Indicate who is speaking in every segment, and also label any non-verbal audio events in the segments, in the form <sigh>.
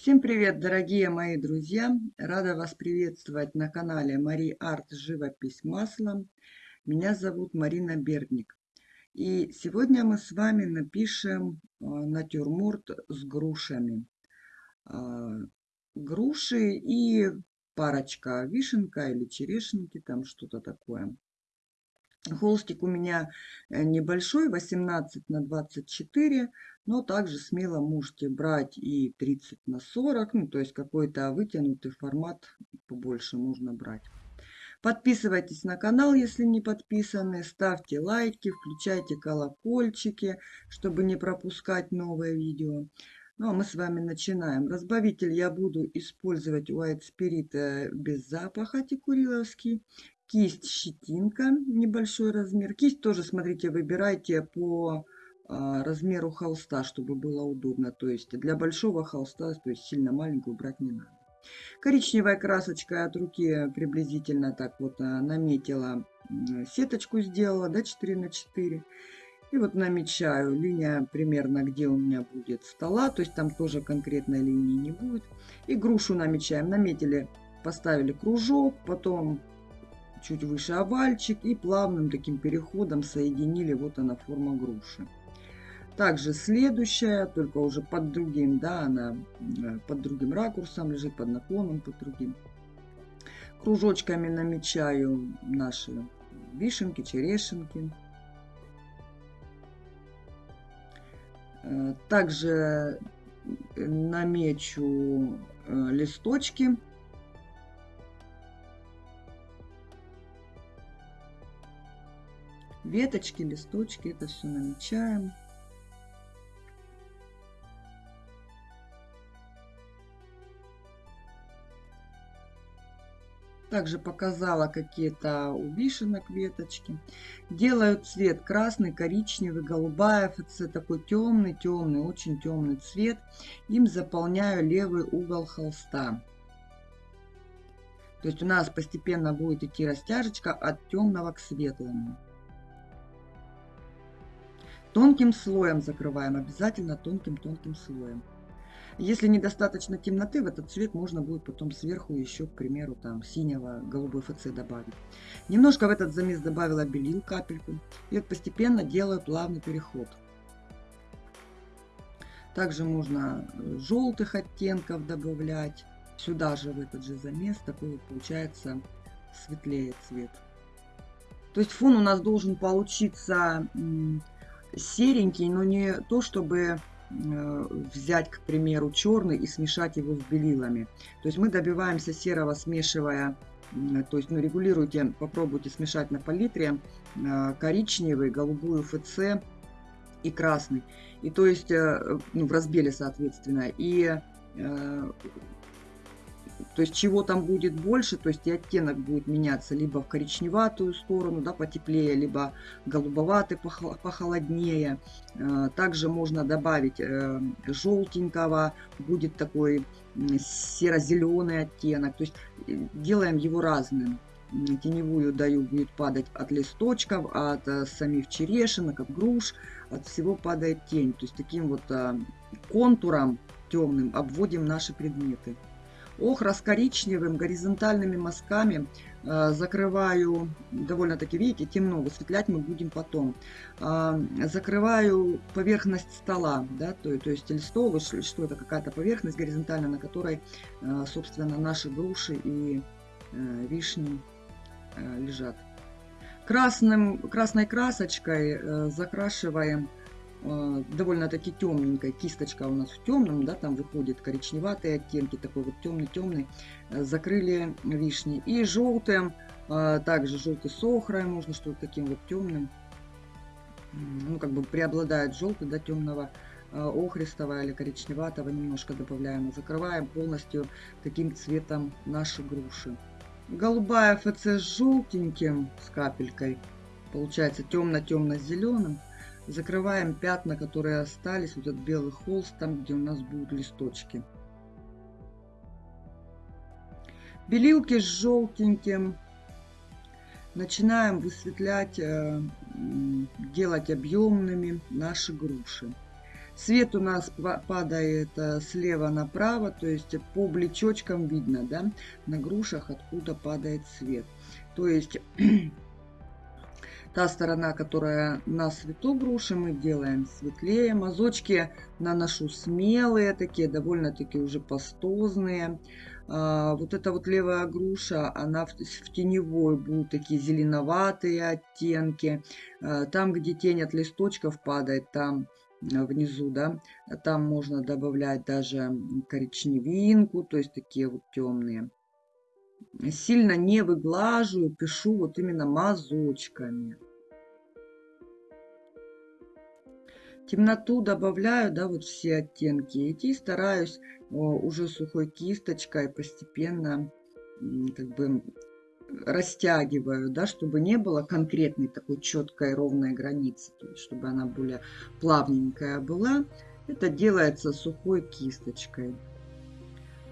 Speaker 1: Всем привет, дорогие мои друзья! Рада вас приветствовать на канале Мари Арт Живопись маслом. Меня зовут Марина Бердник. И сегодня мы с вами напишем а, натюрморт с грушами. А, груши и парочка вишенка или черешенки, там что-то такое. Холстик у меня э, небольшой, 18 на 24, но также смело можете брать и 30 на 40, ну, то есть какой-то вытянутый формат побольше можно брать. Подписывайтесь на канал, если не подписаны, ставьте лайки, включайте колокольчики, чтобы не пропускать новые видео. Ну а мы с вами начинаем. Разбавитель я буду использовать White Spirit э, без запаха текуриловский. Кисть щетинка, небольшой размер. Кисть тоже, смотрите, выбирайте по а, размеру холста, чтобы было удобно. То есть для большого холста, то есть сильно маленькую брать не надо. Коричневая красочка от руки приблизительно так вот а, наметила, сеточку сделала, да, 4 на 4. И вот намечаю линия примерно, где у меня будет стола, то есть там тоже конкретной линии не будет. И грушу намечаем. Наметили, поставили кружок, потом чуть выше овальчик и плавным таким переходом соединили, вот она форма груши. Также следующая, только уже под другим, да, она э, под другим ракурсом лежит, под наклоном, под другим. Кружочками намечаю наши вишенки, черешенки. Э, также намечу э, листочки веточки, листочки, это все намечаем. Также показала какие-то у вишенок веточки. Делаю цвет красный, коричневый, голубая ФЦ. Такой темный, темный, очень темный цвет. Им заполняю левый угол холста. То есть у нас постепенно будет идти растяжечка от темного к светлому. Тонким слоем закрываем, обязательно тонким-тонким слоем. Если недостаточно темноты, в этот цвет можно будет потом сверху еще, к примеру, там синего, голубой ФЦ добавить. Немножко в этот замес добавила белил, капельку. И вот постепенно делаю плавный переход. Также можно э, желтых оттенков добавлять. Сюда же, в этот же замес, такой вот получается светлее цвет. То есть фон у нас должен получиться серенький, но не то, чтобы э, взять, к примеру, черный и смешать его с белилами. То есть мы добиваемся серого, смешивая, то есть ну, регулируйте, попробуйте смешать на палитре э, коричневый, голубую ФЦ и красный. И то есть, э, ну, в разбеле, соответственно. И то есть чего там будет больше, то есть и оттенок будет меняться либо в коричневатую сторону, да, потеплее, либо голубоватый, похолоднее. Э, также можно добавить э, желтенького, будет такой серо-зеленый оттенок. То есть э, делаем его разным. Теневую даю, будет падать от листочков, от самих черешинок, от груш, от всего падает тень. То есть таким вот контуром темным обводим наши предметы. Охра с коричневым горизонтальными мазками э, закрываю, довольно-таки, видите, темно, высветлять мы будем потом. Э, закрываю поверхность стола, да, то, то есть или стол, что это какая-то поверхность горизонтальная, на которой, э, собственно, наши груши и вишни лежат. Красным, красной красочкой закрашиваем довольно-таки темненькой. Кисточка у нас в темном, да, там выходит коричневатые оттенки, такой вот темный-темный. Э, закрыли вишни. И желтым, э, также желтый с охрой, можно что-то таким вот темным. Ну, как бы преобладает желтый, да, темного охристого или коричневатого немножко добавляем. Закрываем полностью таким цветом наши груши. Голубая ФЦ с желтеньким, с капелькой. Получается темно-темно-зеленым закрываем пятна, которые остались, вот этот белый холст, там, где у нас будут листочки. Белилки с желтеньким. Начинаем высветлять, э, делать объемными наши груши. Цвет у нас падает э, слева направо, то есть по блечочкам видно, да, на грушах, откуда падает цвет. То есть та сторона, которая на свету груши, мы делаем светлее. Мазочки наношу смелые, такие довольно-таки уже пастозные. А, вот эта вот левая груша, она в, в теневой будут такие зеленоватые оттенки. А, там, где тень от листочков падает, там а, внизу, да, там можно добавлять даже коричневинку, то есть такие вот темные. Сильно не выглаживаю, пишу вот именно мазочками. Темноту добавляю, да, вот все оттенки. И стараюсь уже сухой кисточкой постепенно как бы растягиваю, да, чтобы не было конкретной такой четкой ровной границы, то есть чтобы она более плавненькая была. Это делается сухой кисточкой,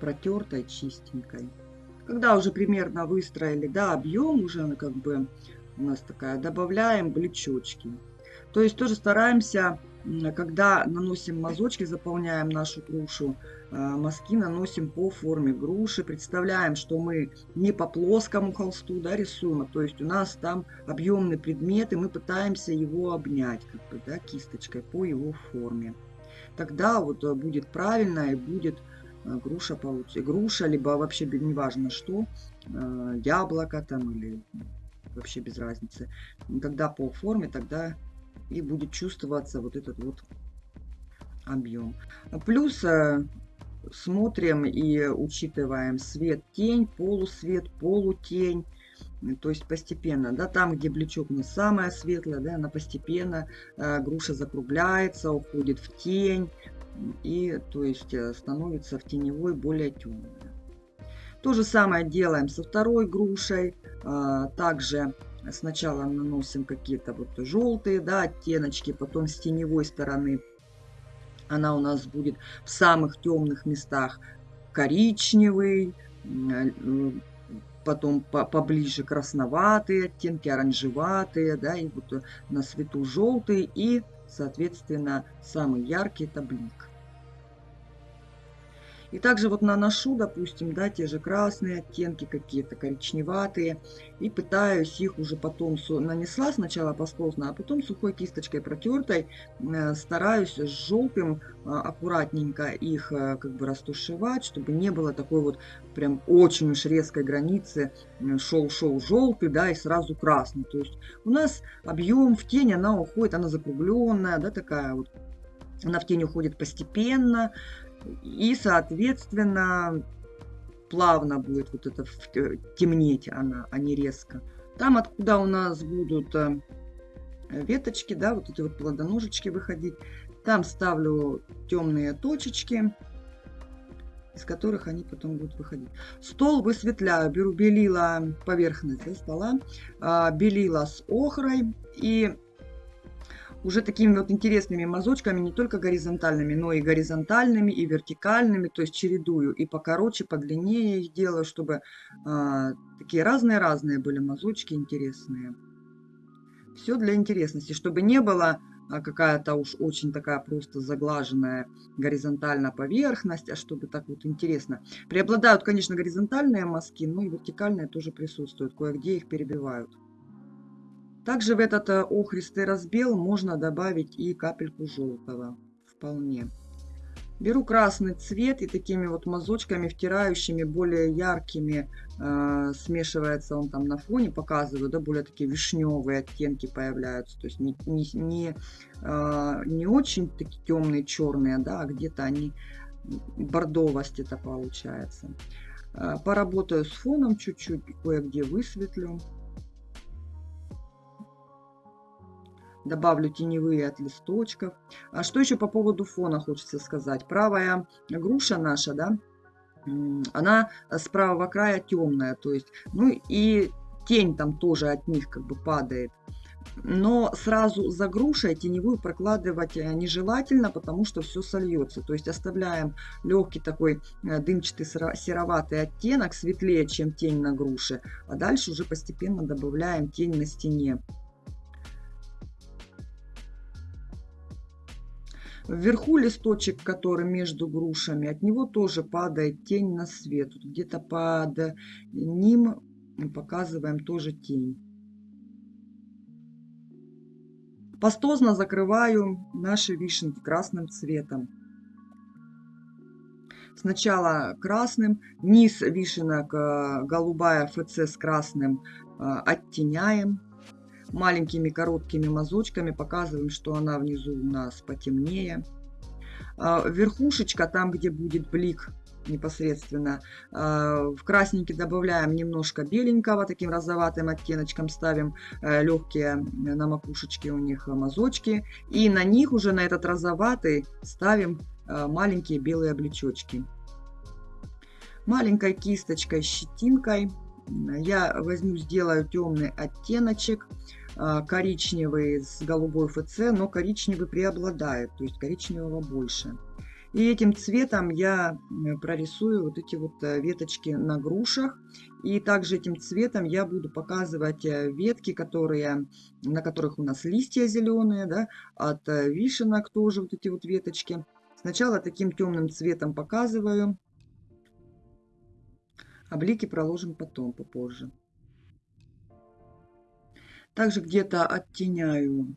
Speaker 1: протертой, чистенькой. Когда уже примерно выстроили, да, объем уже как бы у нас такая, добавляем блечочки. То есть тоже стараемся когда наносим мазочки, заполняем нашу грушу, а, мазки наносим по форме груши. Представляем, что мы не по плоскому холсту да, рисуем, а то есть у нас там объемный предмет, и мы пытаемся его обнять как бы, да, кисточкой по его форме. Тогда вот э, будет правильно и будет э, груша получится. Груша, либо вообще неважно что, э, яблоко там или вообще без разницы. Когда по форме, тогда и будет чувствоваться вот этот вот объем. Плюс э, смотрим и учитываем свет, тень, полусвет, полутень. То есть постепенно, да, там, где блечок не самая светлая, да, она постепенно, э, груша закругляется, уходит в тень, и, то есть, э, становится в теневой более темная. То же самое делаем со второй грушей. Э, также Сначала наносим какие-то вот желтые да, оттеночки, потом с теневой стороны она у нас будет в самых темных местах коричневый, э, потом поближе красноватые оттенки, оранжеватые, да, и вот на свету желтый, и, соответственно, самый яркий это блик. И также вот наношу, допустим, да, те же красные оттенки какие-то, коричневатые. И пытаюсь их уже потом, нанесла сначала пастозно, а потом сухой кисточкой протертой, э, стараюсь с желтым а, аккуратненько их э, как бы растушевать, чтобы не было такой вот прям очень уж резкой границы шел-шел желтый, да, и сразу красный. То есть у нас объем в тень, она уходит, она закругленная, да, такая вот. Она в тень уходит постепенно, и, соответственно, плавно будет вот это темнеть она, а не резко. Там, откуда у нас будут э, веточки, да, вот эти вот плодоножечки выходить, там ставлю темные точечки, из которых они потом будут выходить. Стол высветляю, беру белила поверхность да, стола, а, белила с охрой и уже такими вот интересными мазочками, не только горизонтальными, но и горизонтальными, и вертикальными, то есть чередую. И покороче, подлиннее их делаю, чтобы а, такие разные-разные были мазочки интересные. Все для интересности, чтобы не было а, какая-то уж очень такая просто заглаженная горизонтальная поверхность, а чтобы так вот интересно. Преобладают, конечно, горизонтальные мазки, но и вертикальные тоже присутствуют, кое-где их перебивают. Также в этот э, охристый разбел можно добавить и капельку желтого. Вполне. Беру красный цвет и такими вот мазочками, втирающими, более яркими, э, смешивается он там на фоне, показываю, да, более такие вишневые оттенки появляются. То есть не, не, не, э, не очень такие темные, черные, да, а где-то они бордовость это получается. Э, поработаю с фоном чуть-чуть, кое-где высветлю. Добавлю теневые от листочков. А что еще по поводу фона хочется сказать. Правая груша наша, да, она с правого края темная, то есть, ну и тень там тоже от них как бы падает. Но сразу за грушей теневую прокладывать э, нежелательно, потому что все сольется. То есть оставляем легкий такой э, дымчатый сероватый оттенок, светлее, чем тень на груше. А дальше уже постепенно добавляем тень на стене. Вверху листочек, который между грушами, от него тоже падает тень на свет. Где-то под ним показываем тоже тень. Пастозно закрываю наши вишенки красным цветом. Сначала красным, низ вишенок э, голубая ФЦ с красным э, оттеняем. Маленькими короткими мазочками показываем, что она внизу у нас потемнее. Э, верхушечка, там где будет блик непосредственно. В красненький добавляем немножко беленького, таким розоватым оттеночком ставим легкие на макушечке у них мазочки. И на них уже на этот розоватый ставим Э, маленькие белые облечочки. Маленькой кисточкой, щетинкой я возьму, сделаю темный оттеночек, э, коричневый с голубой ФЦ, но коричневый преобладает, то есть коричневого больше. И этим цветом я прорисую вот эти вот э, веточки на грушах. И также этим цветом я буду показывать ветки, которые, на которых у нас листья зеленые, да, от вишенок тоже вот эти вот веточки. Сначала таким темным цветом показываю, а блики проложим потом, попозже. Также где-то оттеняю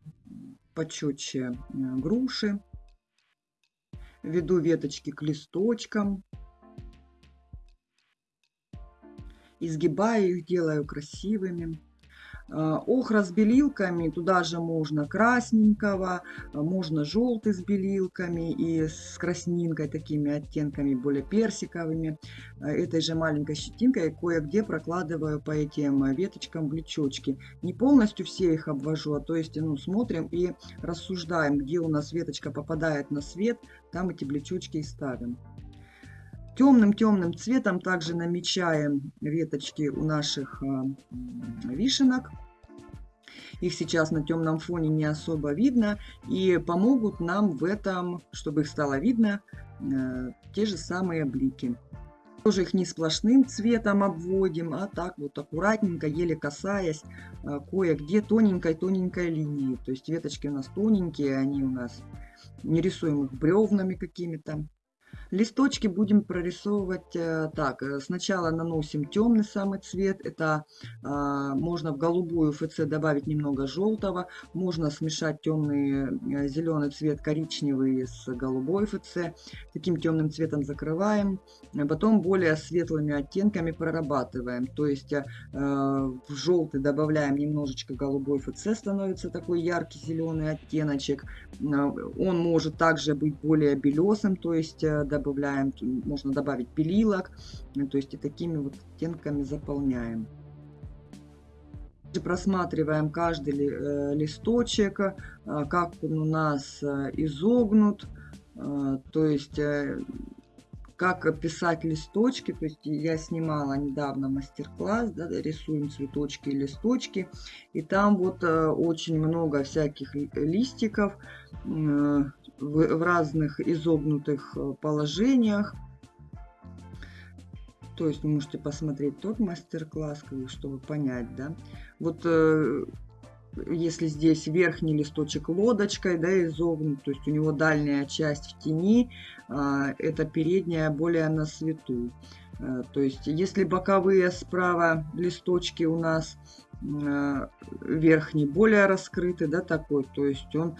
Speaker 1: почетче э, груши. Веду веточки к листочкам. Изгибаю их, делаю красивыми. Э, охра с белилками, туда же можно красненького, э, можно желтый с белилками и с краснинкой, такими оттенками более персиковыми. Э, этой же маленькой щетинкой кое-где прокладываю по этим веточкам блечочки. Не полностью все их обвожу, а то есть ну, смотрим и рассуждаем, где у нас веточка попадает на свет, там эти блечочки и ставим. Темным-темным цветом также намечаем веточки у наших вишенок. Их сейчас на темном фоне не особо видно. И помогут нам в этом, чтобы их стало видно, э, те же самые блики. Тоже их не сплошным цветом обводим, а так вот аккуратненько, еле касаясь, э, кое-где тоненькой-тоненькой линии. То есть веточки у нас тоненькие, они у нас не рисуем их бревнами какими-то. Листочки будем прорисовывать э, так. Э, сначала наносим темный самый цвет. Это а, можно в голубую ФЦ добавить немного желтого. Можно смешать темный э, зеленый цвет коричневый с голубой ФЦ. Таким темным цветом закрываем. Потом более светлыми оттенками прорабатываем. То есть в желтый добавляем немножечко голубой ФЦ. Становится такой яркий зеленый оттеночек. Он может также быть более белесым. То есть добавляем, можно добавить пилилок, ну, то есть и такими вот оттенками заполняем. Просматриваем каждый э, листочек, э, как он у нас э, изогнут, то есть как писать листочки. То есть я снимала недавно мастер-класс, да, рисуем цветочки и листочки. И там вот очень много всяких листиков в, в разных изогнутых э, положениях. То есть вы можете посмотреть тот мастер-класс, чтобы понять, да. Вот э, если здесь верхний листочек лодочкой, да, изогнут, то есть у него дальняя часть в тени, а, это передняя более на свету. Э, то есть если боковые справа листочки у нас верхний более раскрытый, да, такой, то есть он,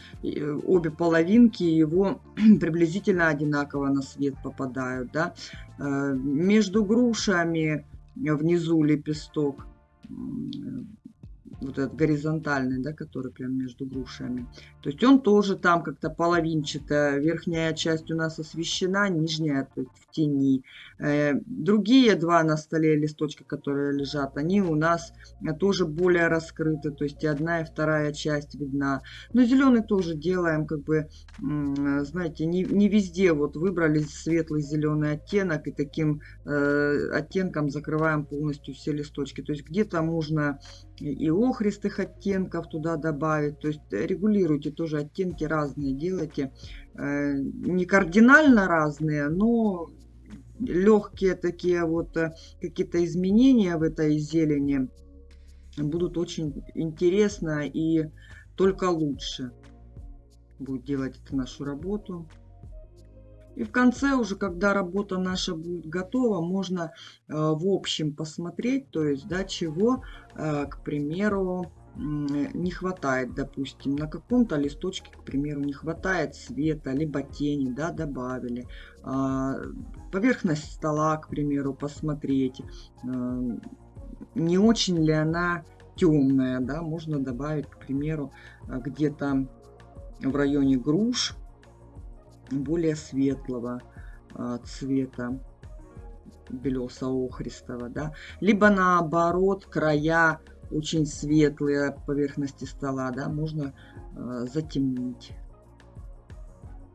Speaker 1: обе половинки его <clears throat> приблизительно одинаково на свет попадают, да. Э, между грушами внизу лепесток вот этот горизонтальный, да, который прям между грушами. То есть он тоже там как-то половинчатая. Верхняя часть у нас освещена, нижняя то есть в тени. Э, другие два на столе листочка, которые лежат, они у нас тоже более раскрыты. То есть и одна, и вторая часть видна. Но зеленый тоже делаем, как бы, знаете, не, не везде вот выбрали светлый зеленый оттенок и таким э, оттенком закрываем полностью все листочки. То есть где-то можно и охристых оттенков туда добавить. То есть регулируйте тоже оттенки разные, делайте э, не кардинально разные, но легкие такие вот э, какие-то изменения в этой зелени будут очень интересно и только лучше. будет делать эту нашу работу. И в конце уже, когда работа наша будет готова, можно э, в общем посмотреть, то есть, да, чего, э, к примеру, не хватает, допустим, на каком-то листочке, к примеру, не хватает света, либо тени, да, добавили. А, поверхность стола, к примеру, посмотреть, э, не очень ли она темная, да, можно добавить, к примеру, где-то в районе груш, более светлого а, цвета белесо-охристого, да, либо наоборот края очень светлые поверхности стола, да, можно э, затемнить.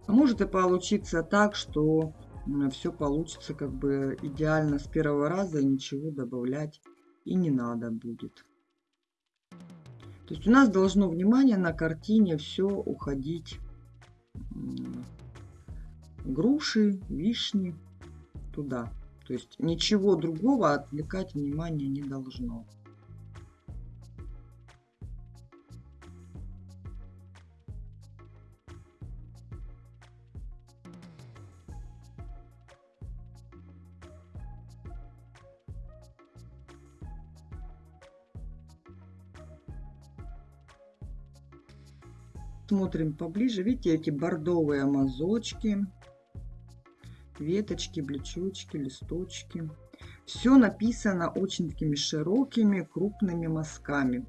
Speaker 1: А может и получиться так, что э, все получится как бы идеально с первого раза, и ничего добавлять и не надо будет. То есть у нас должно внимание на картине все уходить груши, вишни туда. То есть ничего другого отвлекать внимание не должно. Смотрим поближе. Видите, эти бордовые мазочки веточки, блечочки, листочки. Все написано очень такими широкими, крупными мазками.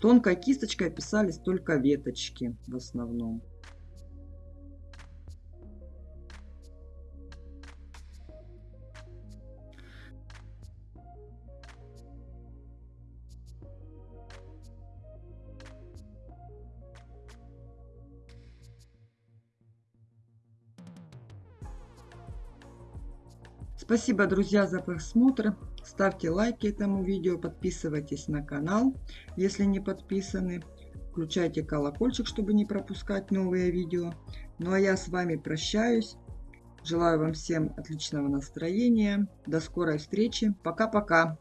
Speaker 1: Тонкой кисточкой писались только веточки в основном. Спасибо, друзья, за просмотр. Ставьте лайки этому видео, подписывайтесь на канал, если не подписаны. Включайте колокольчик, чтобы не пропускать новые видео. Ну а я с вами прощаюсь. Желаю вам всем отличного настроения. До скорой встречи. Пока-пока.